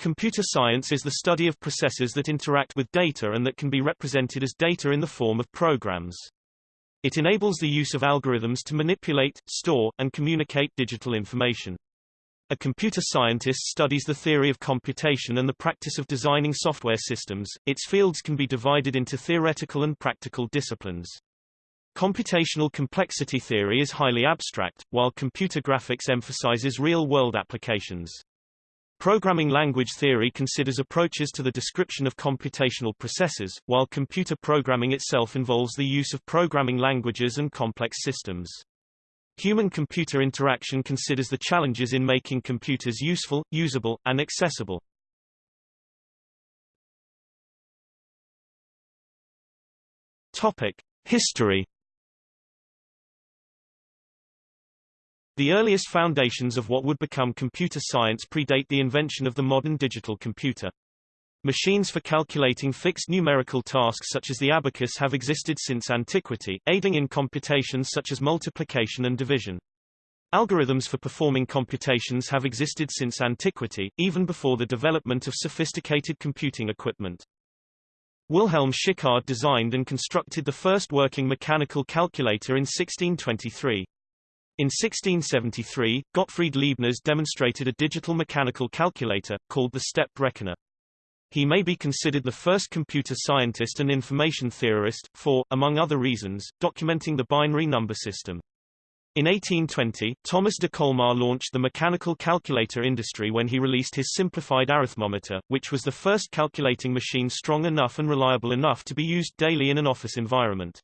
Computer science is the study of processes that interact with data and that can be represented as data in the form of programs. It enables the use of algorithms to manipulate, store, and communicate digital information. A computer scientist studies the theory of computation and the practice of designing software systems. Its fields can be divided into theoretical and practical disciplines. Computational complexity theory is highly abstract, while computer graphics emphasizes real-world applications. Programming language theory considers approaches to the description of computational processes, while computer programming itself involves the use of programming languages and complex systems. Human-computer interaction considers the challenges in making computers useful, usable, and accessible. Topic: History The earliest foundations of what would become computer science predate the invention of the modern digital computer. Machines for calculating fixed numerical tasks such as the abacus have existed since antiquity, aiding in computations such as multiplication and division. Algorithms for performing computations have existed since antiquity, even before the development of sophisticated computing equipment. Wilhelm Schickard designed and constructed the first working mechanical calculator in 1623. In 1673, Gottfried Leibniz demonstrated a digital mechanical calculator, called the step reckoner. He may be considered the first computer scientist and information theorist, for, among other reasons, documenting the binary number system. In 1820, Thomas de Colmar launched the mechanical calculator industry when he released his simplified arithmometer, which was the first calculating machine strong enough and reliable enough to be used daily in an office environment.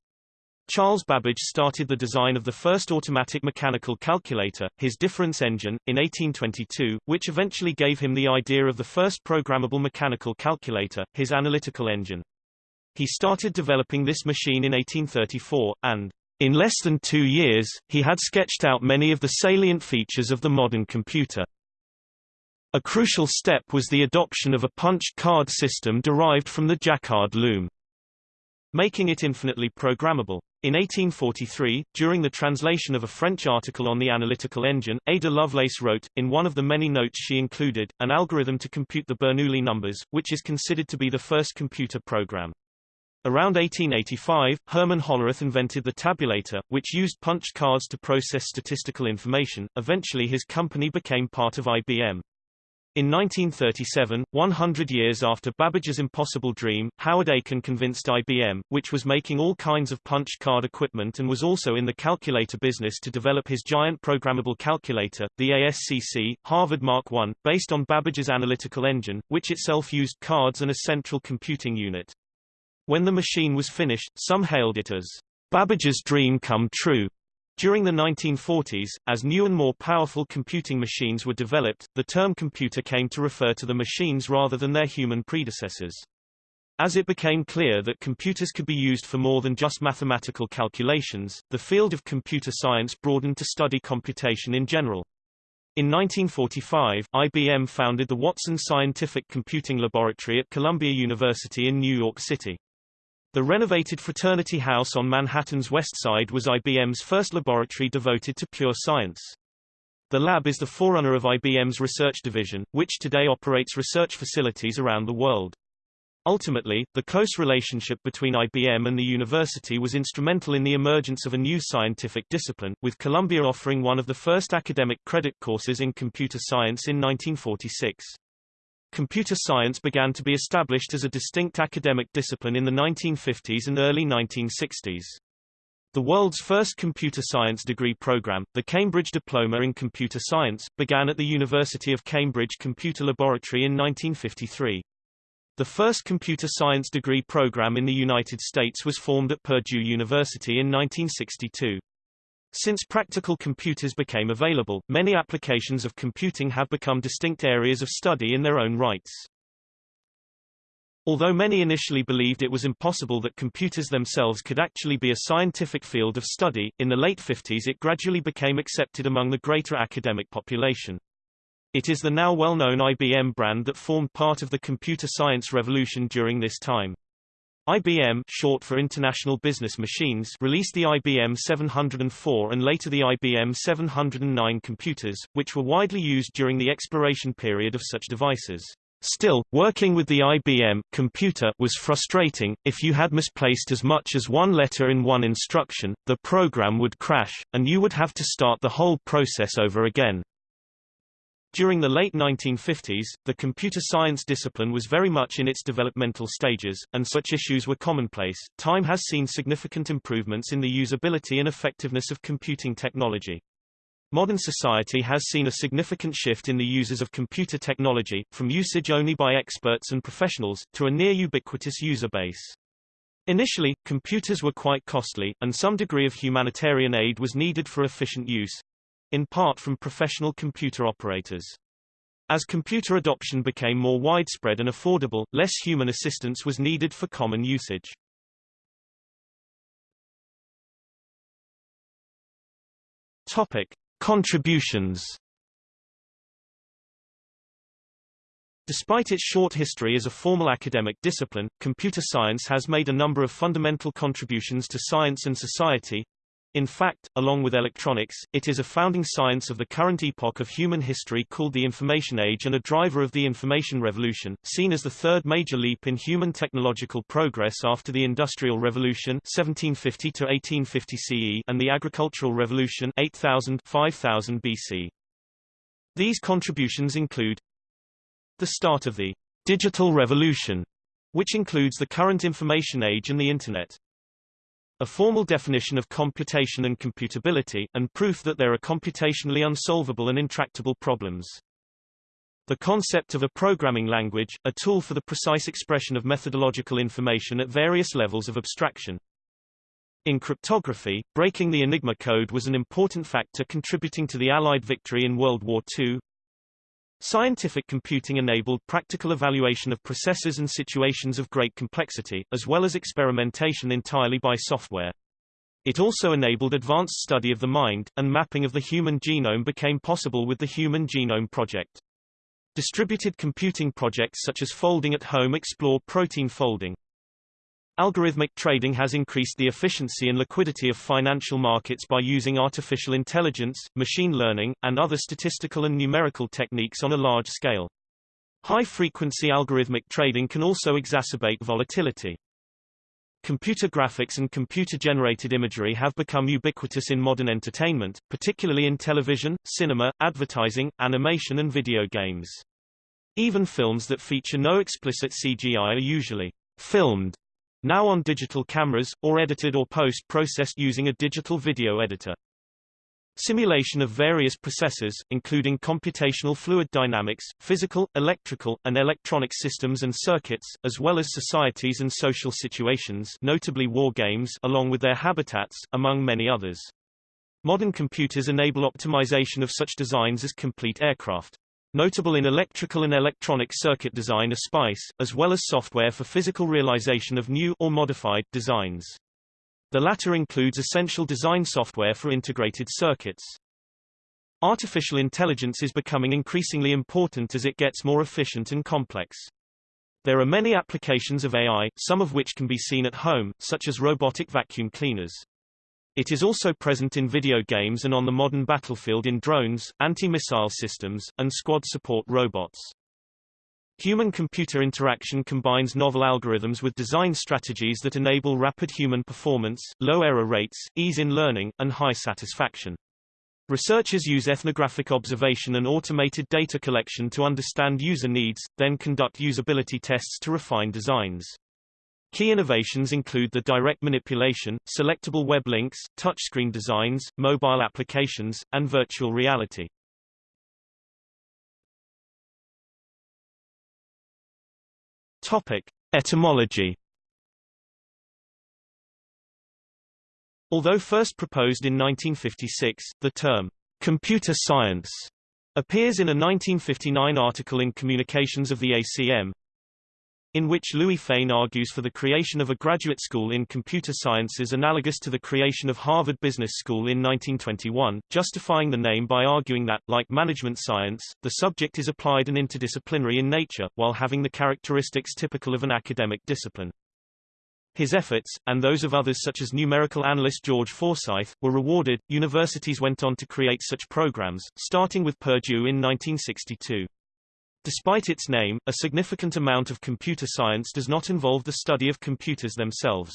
Charles Babbage started the design of the first automatic mechanical calculator, his difference engine, in 1822, which eventually gave him the idea of the first programmable mechanical calculator, his analytical engine. He started developing this machine in 1834, and in less than two years, he had sketched out many of the salient features of the modern computer. A crucial step was the adoption of a punched card system derived from the Jacquard loom making it infinitely programmable. In 1843, during the translation of a French article on the analytical engine, Ada Lovelace wrote, in one of the many notes she included, an algorithm to compute the Bernoulli numbers, which is considered to be the first computer program. Around 1885, Herman Hollerith invented the tabulator, which used punched cards to process statistical information. Eventually his company became part of IBM. In 1937, 100 years after Babbage's impossible dream, Howard Aiken convinced IBM, which was making all kinds of punch card equipment and was also in the calculator business to develop his giant programmable calculator, the ASCC, Harvard Mark I, based on Babbage's analytical engine, which itself used cards and a central computing unit. When the machine was finished, some hailed it as Babbage's dream come true. During the 1940s, as new and more powerful computing machines were developed, the term computer came to refer to the machines rather than their human predecessors. As it became clear that computers could be used for more than just mathematical calculations, the field of computer science broadened to study computation in general. In 1945, IBM founded the Watson Scientific Computing Laboratory at Columbia University in New York City. The renovated Fraternity House on Manhattan's West Side was IBM's first laboratory devoted to pure science. The lab is the forerunner of IBM's research division, which today operates research facilities around the world. Ultimately, the close relationship between IBM and the university was instrumental in the emergence of a new scientific discipline, with Columbia offering one of the first academic credit courses in computer science in 1946. Computer science began to be established as a distinct academic discipline in the 1950s and early 1960s. The world's first computer science degree program, the Cambridge Diploma in Computer Science, began at the University of Cambridge Computer Laboratory in 1953. The first computer science degree program in the United States was formed at Purdue University in 1962. Since practical computers became available, many applications of computing have become distinct areas of study in their own rights. Although many initially believed it was impossible that computers themselves could actually be a scientific field of study, in the late 50s it gradually became accepted among the greater academic population. It is the now well-known IBM brand that formed part of the computer science revolution during this time. IBM short for International Business Machines released the IBM 704 and later the IBM 709 computers, which were widely used during the exploration period of such devices. Still, working with the IBM computer was frustrating. If you had misplaced as much as one letter in one instruction, the program would crash, and you would have to start the whole process over again. During the late 1950s, the computer science discipline was very much in its developmental stages, and such issues were commonplace. Time has seen significant improvements in the usability and effectiveness of computing technology. Modern society has seen a significant shift in the uses of computer technology, from usage only by experts and professionals, to a near-ubiquitous user base. Initially, computers were quite costly, and some degree of humanitarian aid was needed for efficient use, in part from professional computer operators. As computer adoption became more widespread and affordable, less human assistance was needed for common usage. Topic. Contributions Despite its short history as a formal academic discipline, computer science has made a number of fundamental contributions to science and society. In fact, along with electronics, it is a founding science of the current epoch of human history called the Information Age and a driver of the Information Revolution, seen as the third major leap in human technological progress after the Industrial Revolution 1750 to 1850 CE and the Agricultural Revolution 8000 5000 BC. These contributions include the start of the digital revolution, which includes the current information age and the Internet, a formal definition of computation and computability, and proof that there are computationally unsolvable and intractable problems. The concept of a programming language, a tool for the precise expression of methodological information at various levels of abstraction. In cryptography, breaking the Enigma code was an important factor contributing to the Allied victory in World War II. Scientific computing enabled practical evaluation of processes and situations of great complexity, as well as experimentation entirely by software. It also enabled advanced study of the mind, and mapping of the human genome became possible with the Human Genome Project. Distributed computing projects such as Folding at Home explore protein folding. Algorithmic trading has increased the efficiency and liquidity of financial markets by using artificial intelligence, machine learning, and other statistical and numerical techniques on a large scale. High-frequency algorithmic trading can also exacerbate volatility. Computer graphics and computer-generated imagery have become ubiquitous in modern entertainment, particularly in television, cinema, advertising, animation and video games. Even films that feature no explicit CGI are usually filmed now on digital cameras, or edited or post-processed using a digital video editor. Simulation of various processes, including computational fluid dynamics, physical, electrical, and electronic systems and circuits, as well as societies and social situations notably war games along with their habitats, among many others. Modern computers enable optimization of such designs as complete aircraft. Notable in electrical and electronic circuit design are SPICE, as well as software for physical realization of new or modified designs. The latter includes essential design software for integrated circuits. Artificial intelligence is becoming increasingly important as it gets more efficient and complex. There are many applications of AI, some of which can be seen at home, such as robotic vacuum cleaners. It is also present in video games and on the modern battlefield in drones, anti-missile systems, and squad support robots. Human-computer interaction combines novel algorithms with design strategies that enable rapid human performance, low error rates, ease in learning, and high satisfaction. Researchers use ethnographic observation and automated data collection to understand user needs, then conduct usability tests to refine designs. Key innovations include the direct manipulation, selectable web links, touchscreen designs, mobile applications, and virtual reality. Topic: Etymology. Although first proposed in 1956, the term computer science appears in a 1959 article in Communications of the ACM, in which Louis Fein argues for the creation of a graduate school in computer sciences analogous to the creation of Harvard Business School in 1921, justifying the name by arguing that, like management science, the subject is applied and interdisciplinary in nature, while having the characteristics typical of an academic discipline. His efforts, and those of others such as numerical analyst George Forsythe, were rewarded. Universities went on to create such programs, starting with Purdue in 1962. Despite its name, a significant amount of computer science does not involve the study of computers themselves.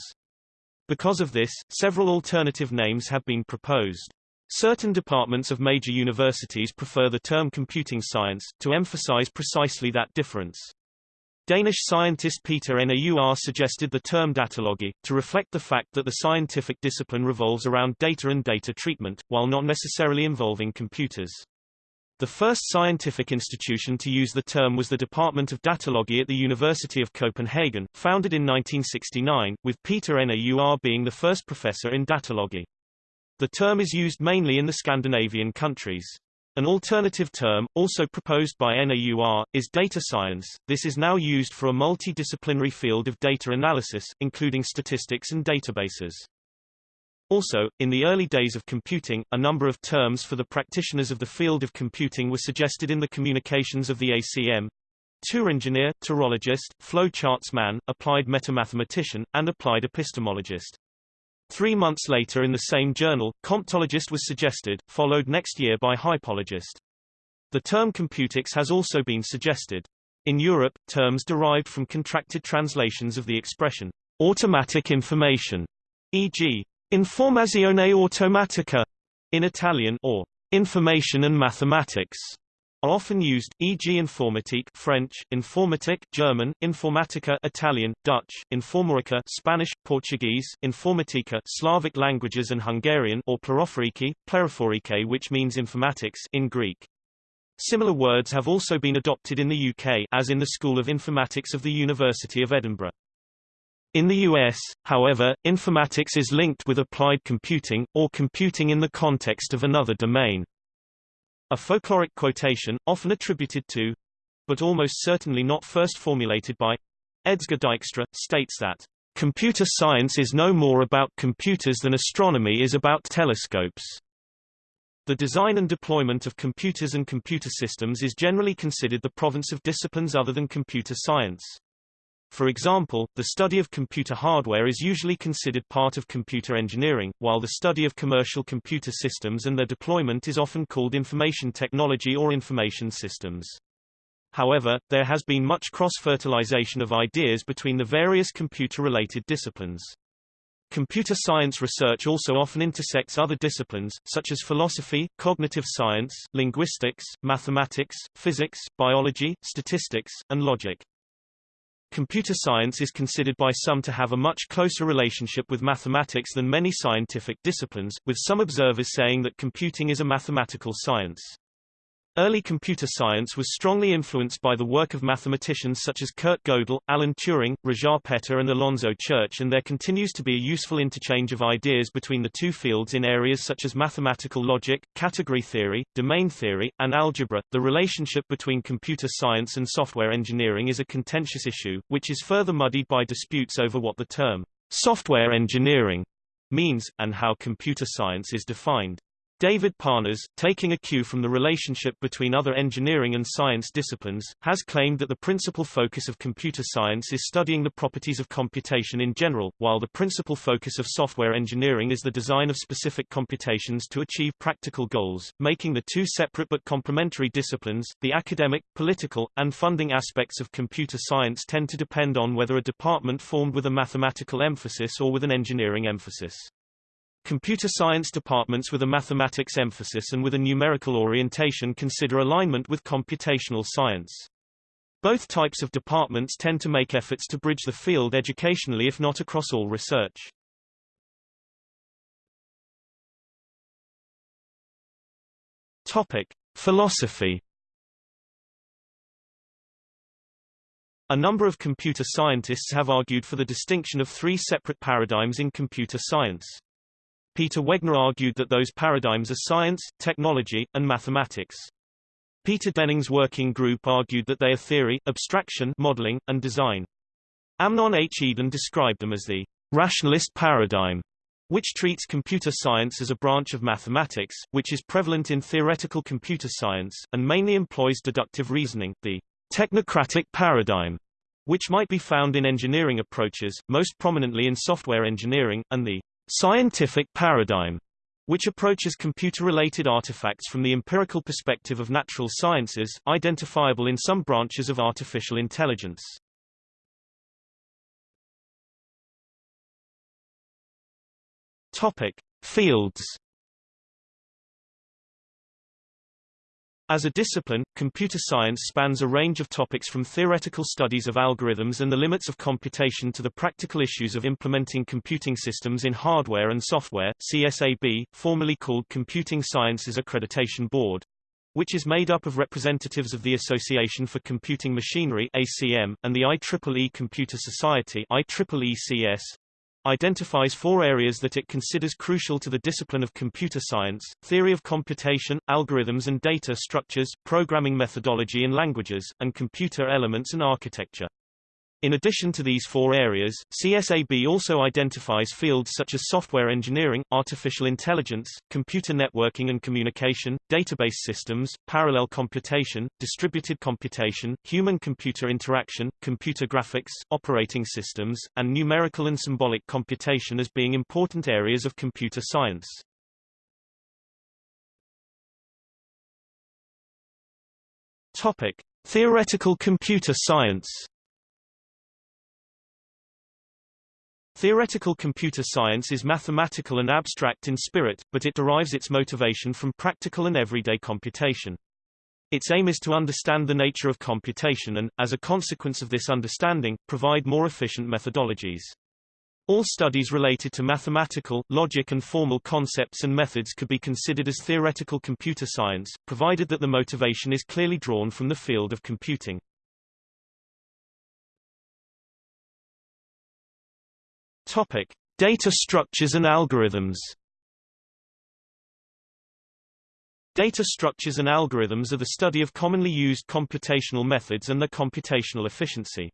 Because of this, several alternative names have been proposed. Certain departments of major universities prefer the term computing science, to emphasize precisely that difference. Danish scientist Peter Naur suggested the term datalogy, to reflect the fact that the scientific discipline revolves around data and data treatment, while not necessarily involving computers. The first scientific institution to use the term was the Department of Datalogy at the University of Copenhagen, founded in 1969, with Peter Naur being the first professor in datalogy. The term is used mainly in the Scandinavian countries. An alternative term, also proposed by NAUR, is data science. This is now used for a multidisciplinary field of data analysis, including statistics and databases. Also, in the early days of computing, a number of terms for the practitioners of the field of computing were suggested in the communications of the ACM. Tour engineer, turologist, flowcharts man, applied metamathematician, and applied epistemologist. Three months later in the same journal, comptologist was suggested, followed next year by hypologist. The term computics has also been suggested. In Europe, terms derived from contracted translations of the expression automatic information, e.g. Informazione automatica in Italian or information and mathematics are often used, e.g. informatique French, informatique German, informatica Italian, Dutch, informatica Spanish, Portuguese, informatica Slavic languages and Hungarian or plerophoriki, plerophorike which means informatics in Greek. Similar words have also been adopted in the UK as in the School of Informatics of the University of Edinburgh. In the US, however, informatics is linked with applied computing, or computing in the context of another domain. A folkloric quotation, often attributed to, but almost certainly not first formulated by, Edsger Dijkstra, states that, "...computer science is no more about computers than astronomy is about telescopes." The design and deployment of computers and computer systems is generally considered the province of disciplines other than computer science. For example, the study of computer hardware is usually considered part of computer engineering, while the study of commercial computer systems and their deployment is often called information technology or information systems. However, there has been much cross-fertilization of ideas between the various computer-related disciplines. Computer science research also often intersects other disciplines, such as philosophy, cognitive science, linguistics, mathematics, physics, biology, statistics, and logic. Computer science is considered by some to have a much closer relationship with mathematics than many scientific disciplines, with some observers saying that computing is a mathematical science. Early computer science was strongly influenced by the work of mathematicians such as Kurt Gödel, Alan Turing, Rózsa Péter and Alonzo Church and there continues to be a useful interchange of ideas between the two fields in areas such as mathematical logic, category theory, domain theory, and algebra. The relationship between computer science and software engineering is a contentious issue, which is further muddied by disputes over what the term software engineering means, and how computer science is defined. David Parnas, taking a cue from the relationship between other engineering and science disciplines, has claimed that the principal focus of computer science is studying the properties of computation in general, while the principal focus of software engineering is the design of specific computations to achieve practical goals, making the two separate but complementary disciplines. The academic, political, and funding aspects of computer science tend to depend on whether a department formed with a mathematical emphasis or with an engineering emphasis. Computer science departments with a mathematics emphasis and with a numerical orientation consider alignment with computational science. Both types of departments tend to make efforts to bridge the field educationally if not across all research. Topic: Philosophy A number of computer scientists have argued for the distinction of three separate paradigms in computer science. Peter Wegner argued that those paradigms are science, technology, and mathematics. Peter Denning's working group argued that they are theory, abstraction modeling, and design. Amnon H. Eden described them as the rationalist paradigm, which treats computer science as a branch of mathematics, which is prevalent in theoretical computer science, and mainly employs deductive reasoning, the technocratic paradigm, which might be found in engineering approaches, most prominently in software engineering, and the scientific paradigm, which approaches computer-related artifacts from the empirical perspective of natural sciences, identifiable in some branches of artificial intelligence. Topic: Fields As a discipline, computer science spans a range of topics from theoretical studies of algorithms and the limits of computation to the practical issues of implementing computing systems in hardware and software. CSAB, formerly called Computing Sciences Accreditation Board, which is made up of representatives of the Association for Computing Machinery ACM, and the IEEE Computer Society IEEECS, identifies four areas that it considers crucial to the discipline of computer science, theory of computation, algorithms and data structures, programming methodology and languages, and computer elements and architecture. In addition to these four areas, CSAB also identifies fields such as software engineering, artificial intelligence, computer networking and communication, database systems, parallel computation, distributed computation, human-computer interaction, computer graphics, operating systems, and numerical and symbolic computation as being important areas of computer science. Topic: Theoretical computer science. Theoretical computer science is mathematical and abstract in spirit, but it derives its motivation from practical and everyday computation. Its aim is to understand the nature of computation and, as a consequence of this understanding, provide more efficient methodologies. All studies related to mathematical, logic and formal concepts and methods could be considered as theoretical computer science, provided that the motivation is clearly drawn from the field of computing. Topic: Data structures and algorithms. Data structures and algorithms are the study of commonly used computational methods and their computational efficiency.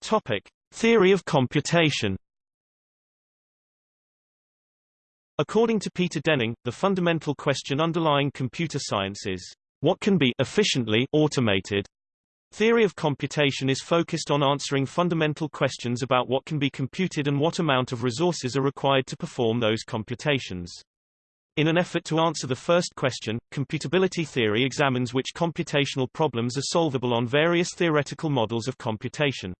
Topic: Theory of computation. According to Peter Denning, the fundamental question underlying computer science is, what can be efficiently automated Theory of computation is focused on answering fundamental questions about what can be computed and what amount of resources are required to perform those computations. In an effort to answer the first question, computability theory examines which computational problems are solvable on various theoretical models of computation.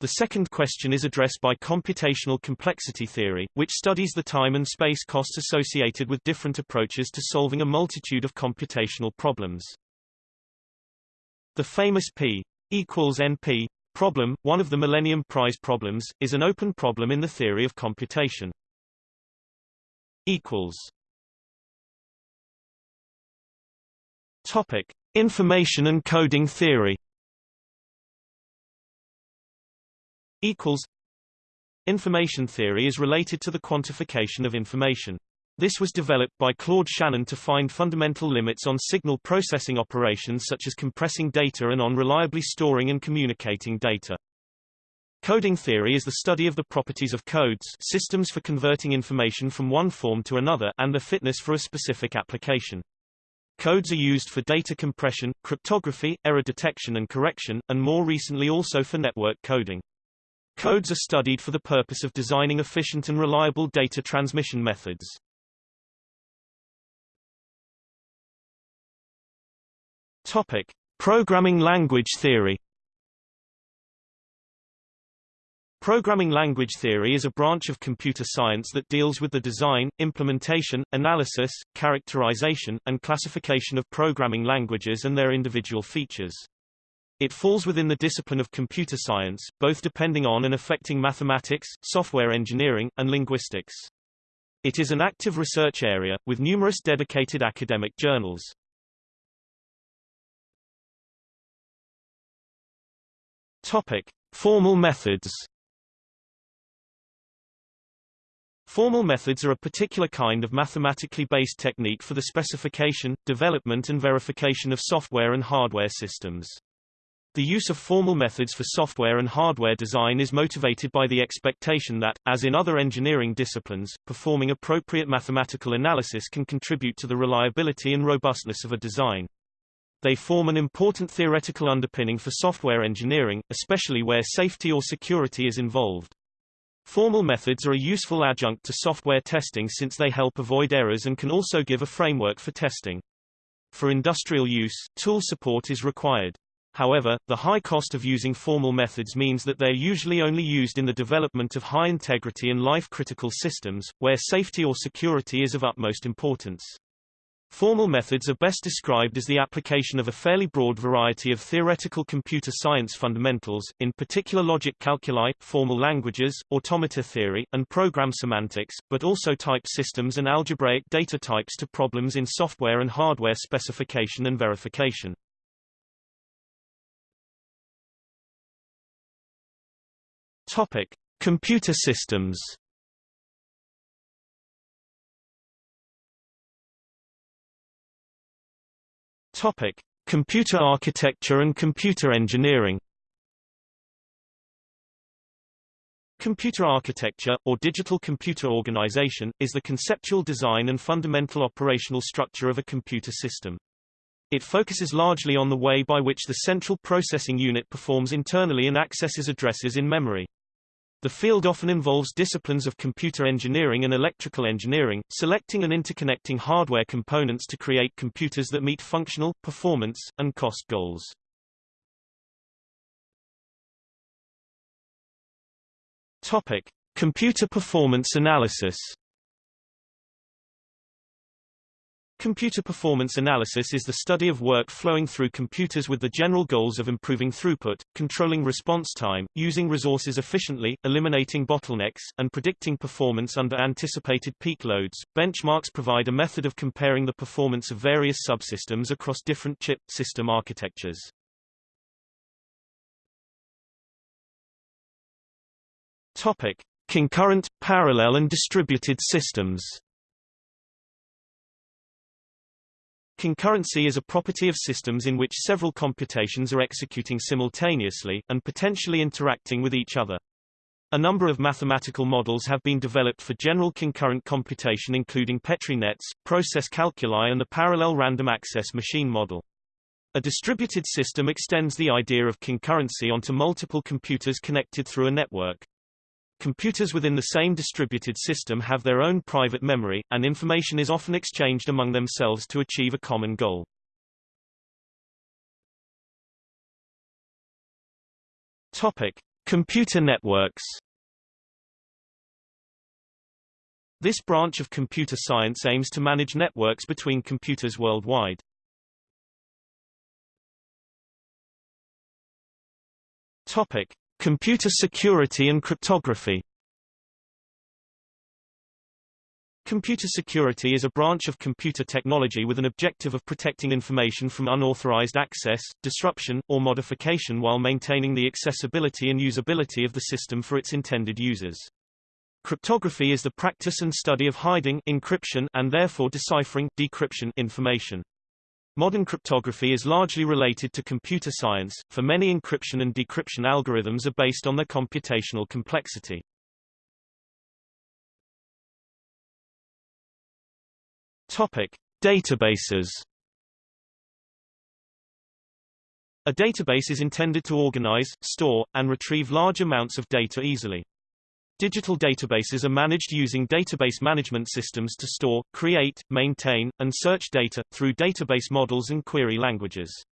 The second question is addressed by computational complexity theory, which studies the time and space costs associated with different approaches to solving a multitude of computational problems. The famous P equals NP problem, one of the Millennium Prize problems, is an open problem in the theory of computation. Equals. Topic: Information and coding theory. Equals. Information theory is related to the quantification of information. This was developed by Claude Shannon to find fundamental limits on signal processing operations such as compressing data and on reliably storing and communicating data. Coding theory is the study of the properties of codes systems for converting information from one form to another and the fitness for a specific application. Codes are used for data compression, cryptography, error detection and correction, and more recently also for network coding. Codes are studied for the purpose of designing efficient and reliable data transmission methods. Topic: Programming language theory. Programming language theory is a branch of computer science that deals with the design, implementation, analysis, characterization, and classification of programming languages and their individual features. It falls within the discipline of computer science, both depending on and affecting mathematics, software engineering, and linguistics. It is an active research area, with numerous dedicated academic journals. Topic: Formal methods. Formal methods are a particular kind of mathematically based technique for the specification, development and verification of software and hardware systems. The use of formal methods for software and hardware design is motivated by the expectation that, as in other engineering disciplines, performing appropriate mathematical analysis can contribute to the reliability and robustness of a design. They form an important theoretical underpinning for software engineering, especially where safety or security is involved. Formal methods are a useful adjunct to software testing since they help avoid errors and can also give a framework for testing. For industrial use, tool support is required. However, the high cost of using formal methods means that they are usually only used in the development of high-integrity and life-critical systems, where safety or security is of utmost importance. Formal methods are best described as the application of a fairly broad variety of theoretical computer science fundamentals, in particular logic calculi, formal languages, automata theory, and program semantics, but also type systems and algebraic data types to problems in software and hardware specification and verification. Topic: Computer systems. Topic: Computer architecture and computer engineering. Computer architecture, or digital computer organization, is the conceptual design and fundamental operational structure of a computer system. It focuses largely on the way by which the central processing unit performs internally and accesses addresses in memory. The field often involves disciplines of computer engineering and electrical engineering, selecting and interconnecting hardware components to create computers that meet functional, performance, and cost goals. Topic: Computer performance analysis. Computer performance analysis is the study of work flowing through computers with the general goals of improving throughput, controlling response time, using resources efficiently, eliminating bottlenecks, and predicting performance under anticipated peak loads. Benchmarks provide a method of comparing the performance of various subsystems across different chip system architectures. Topic: Concurrent, parallel and distributed systems. Concurrency is a property of systems in which several computations are executing simultaneously, and potentially interacting with each other. A number of mathematical models have been developed for general concurrent computation including Petri nets, process calculi and the parallel random access machine model. A distributed system extends the idea of concurrency onto multiple computers connected through a network. Computers within the same distributed system have their own private memory, and information is often exchanged among themselves to achieve a common goal. Topic: Computer networks. This branch of computer science aims to manage networks between computers worldwide. Topic: Computer security and cryptography Computer security is a branch of computer technology with an objective of protecting information from unauthorized access, disruption, or modification while maintaining the accessibility and usability of the system for its intended users. Cryptography is the practice and study of hiding encryption and therefore deciphering decryption information. Modern cryptography is largely related to computer science, for many encryption and decryption algorithms are based on their computational complexity. Topic: Databases. A database is intended to organize, store, and retrieve large amounts of data easily. Digital databases are managed using database management systems to store, create, maintain, and search data, through database models and query languages.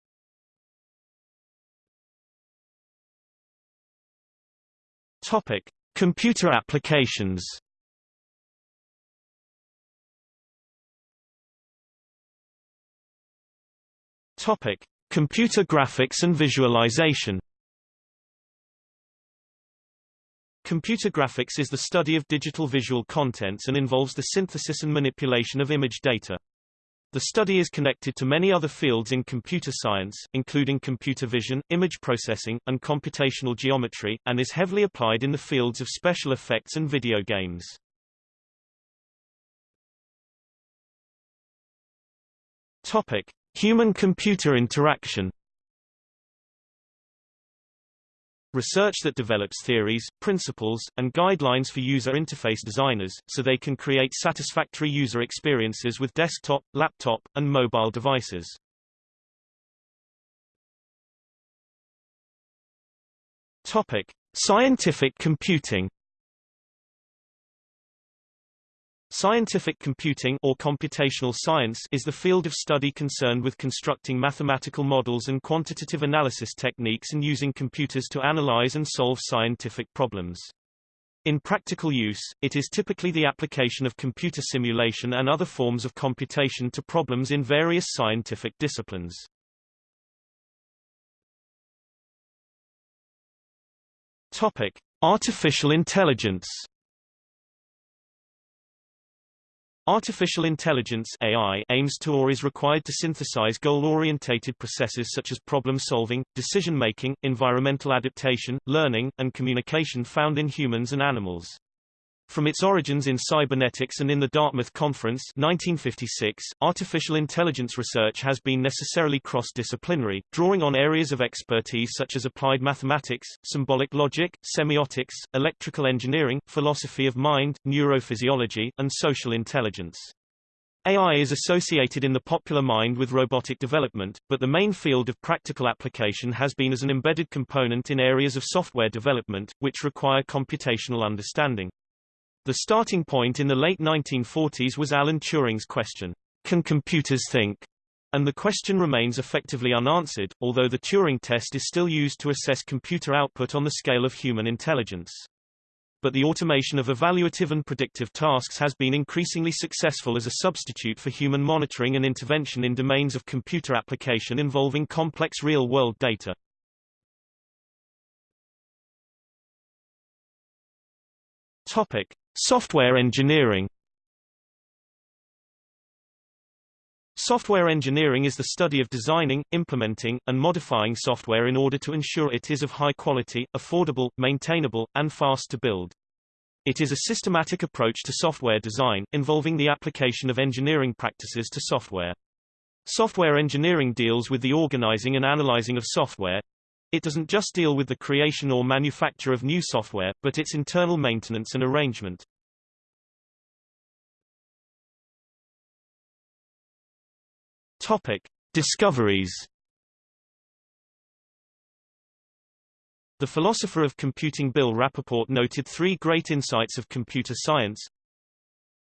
Topic. Computer applications Topic. Computer graphics and visualization Computer graphics is the study of digital visual contents and involves the synthesis and manipulation of image data. The study is connected to many other fields in computer science, including computer vision, image processing, and computational geometry, and is heavily applied in the fields of special effects and video games. Topic: Human-computer interaction Research that develops theories, principles, and guidelines for user interface designers, so they can create satisfactory user experiences with desktop, laptop, and mobile devices. Topic. Scientific computing Scientific computing or computational science is the field of study concerned with constructing mathematical models and quantitative analysis techniques and using computers to analyze and solve scientific problems. In practical use, it is typically the application of computer simulation and other forms of computation to problems in various scientific disciplines. Topic: Artificial intelligence. Artificial intelligence AI aims to or is required to synthesize goal-orientated processes such as problem-solving, decision-making, environmental adaptation, learning, and communication found in humans and animals. From its origins in cybernetics and in the Dartmouth Conference 1956, artificial intelligence research has been necessarily cross-disciplinary, drawing on areas of expertise such as applied mathematics, symbolic logic, semiotics, electrical engineering, philosophy of mind, neurophysiology, and social intelligence. AI is associated in the popular mind with robotic development, but the main field of practical application has been as an embedded component in areas of software development, which require computational understanding. The starting point in the late 1940s was Alan Turing's question, Can computers think? And the question remains effectively unanswered, although the Turing test is still used to assess computer output on the scale of human intelligence. But the automation of evaluative and predictive tasks has been increasingly successful as a substitute for human monitoring and intervention in domains of computer application involving complex real-world data. Topic. Software engineering Software engineering is the study of designing, implementing, and modifying software in order to ensure it is of high quality, affordable, maintainable, and fast to build. It is a systematic approach to software design, involving the application of engineering practices to software. Software engineering deals with the organizing and analyzing of software, it doesn't just deal with the creation or manufacture of new software, but its internal maintenance and arrangement. Topic: Discoveries. The philosopher of computing Bill Rapaport noted three great insights of computer science.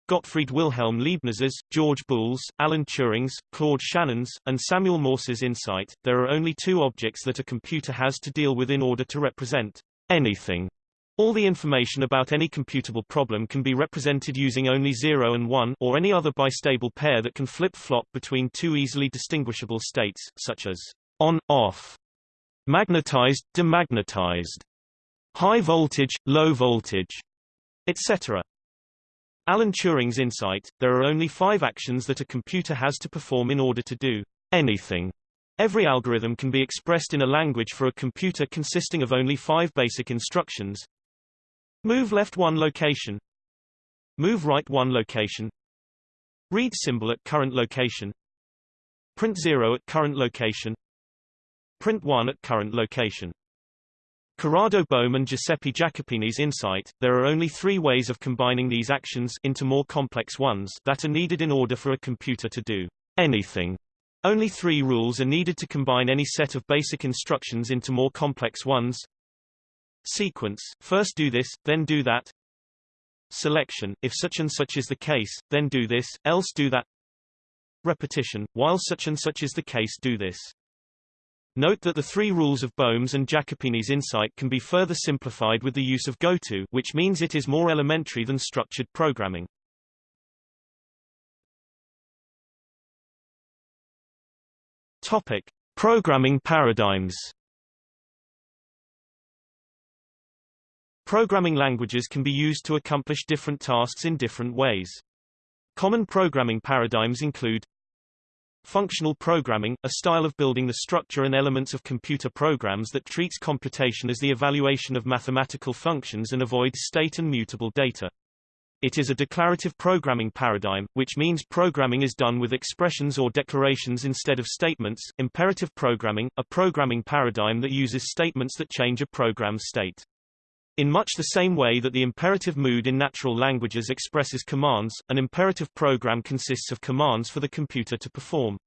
Gottfried Wilhelm Leibniz's, George Boole's, Alan Turing's, Claude Shannon's, and Samuel Morse's insight, there are only two objects that a computer has to deal with in order to represent anything. All the information about any computable problem can be represented using only 0 and 1 or any other bistable pair that can flip-flop between two easily distinguishable states, such as on, off, magnetized, demagnetized, high voltage, low voltage, etc. Alan Turing's insight, there are only five actions that a computer has to perform in order to do anything. Every algorithm can be expressed in a language for a computer consisting of only five basic instructions. Move left one location. Move right one location. Read symbol at current location. Print 0 at current location. Print 1 at current location. Corrado Bohm and Giuseppe Jacopini's insight, there are only three ways of combining these actions into more complex ones that are needed in order for a computer to do anything. Only three rules are needed to combine any set of basic instructions into more complex ones. Sequence, first do this, then do that. Selection, if such and such is the case, then do this, else do that. Repetition, while such and such is the case do this. Note that the three rules of Bohm's and Jacopini's insight can be further simplified with the use of goto, which means it is more elementary than structured programming. Topic: Programming paradigms. Programming languages can be used to accomplish different tasks in different ways. Common programming paradigms include Functional programming, a style of building the structure and elements of computer programs that treats computation as the evaluation of mathematical functions and avoids state and mutable data. It is a declarative programming paradigm, which means programming is done with expressions or declarations instead of statements. Imperative programming, a programming paradigm that uses statements that change a program's state. In much the same way that the imperative mood in natural languages expresses commands, an imperative program consists of commands for the computer to perform.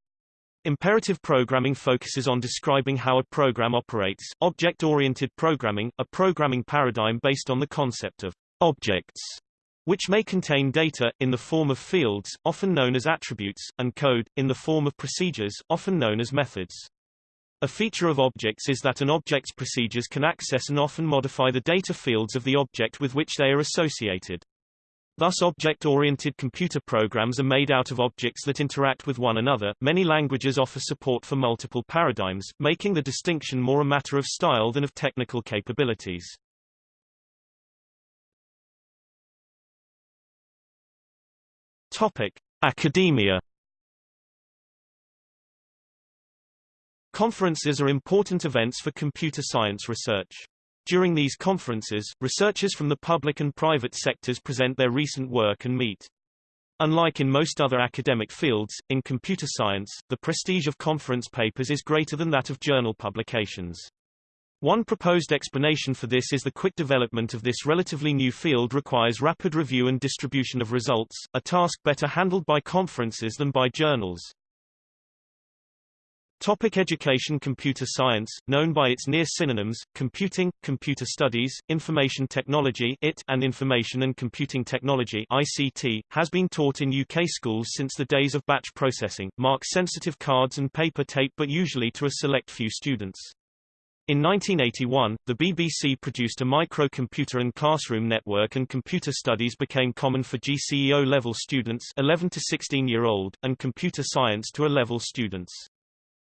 Imperative programming focuses on describing how a program operates. Object-oriented programming, a programming paradigm based on the concept of objects, which may contain data, in the form of fields, often known as attributes, and code, in the form of procedures, often known as methods. A feature of objects is that an object's procedures can access and often modify the data fields of the object with which they are associated. Thus object-oriented computer programs are made out of objects that interact with one another. Many languages offer support for multiple paradigms, making the distinction more a matter of style than of technical capabilities. Topic: Academia. Conferences are important events for computer science research. During these conferences, researchers from the public and private sectors present their recent work and meet. Unlike in most other academic fields, in computer science, the prestige of conference papers is greater than that of journal publications. One proposed explanation for this is the quick development of this relatively new field requires rapid review and distribution of results, a task better handled by conferences than by journals. Topic education Computer science, known by its near synonyms, computing, computer studies, information technology IT, and information and computing technology ICT, has been taught in UK schools since the days of batch processing, mark sensitive cards and paper tape but usually to a select few students. In 1981, the BBC produced a microcomputer and classroom network and computer studies became common for GCE O level students 11 to 16 year old, and computer science to A-level students.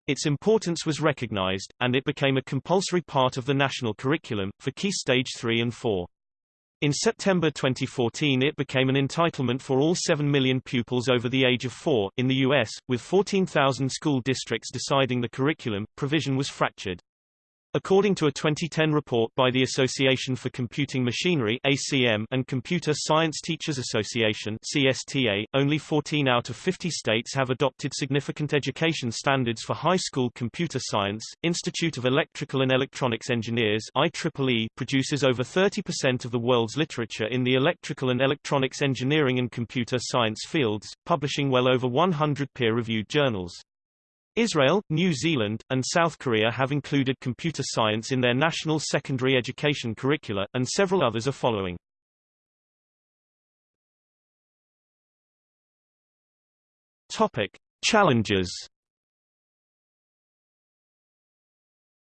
Its importance was recognized, and it became a compulsory part of the national curriculum, for Key Stage 3 and 4. In September 2014 it became an entitlement for all 7 million pupils over the age of 4. In the U.S., with 14,000 school districts deciding the curriculum, provision was fractured. According to a 2010 report by the Association for Computing Machinery ACM and Computer Science Teachers Association CSTA, only 14 out of 50 states have adopted significant education standards for high school computer science. Institute of Electrical and Electronics Engineers IEEE produces over 30% of the world's literature in the electrical and electronics engineering and computer science fields, publishing well over 100 peer-reviewed journals. Israel, New Zealand, and South Korea have included computer science in their national secondary education curricula, and several others are following. Topic. Challenges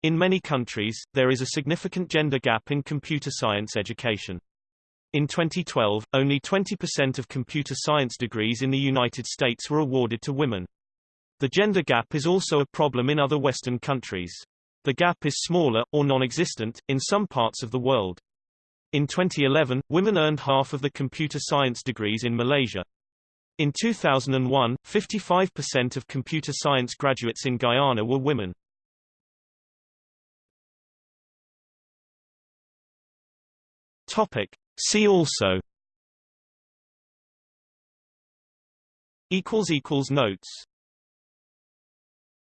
In many countries, there is a significant gender gap in computer science education. In 2012, only 20% of computer science degrees in the United States were awarded to women. The gender gap is also a problem in other Western countries. The gap is smaller, or non-existent, in some parts of the world. In 2011, women earned half of the computer science degrees in Malaysia. In 2001, 55% of computer science graduates in Guyana were women. Topic. See also Notes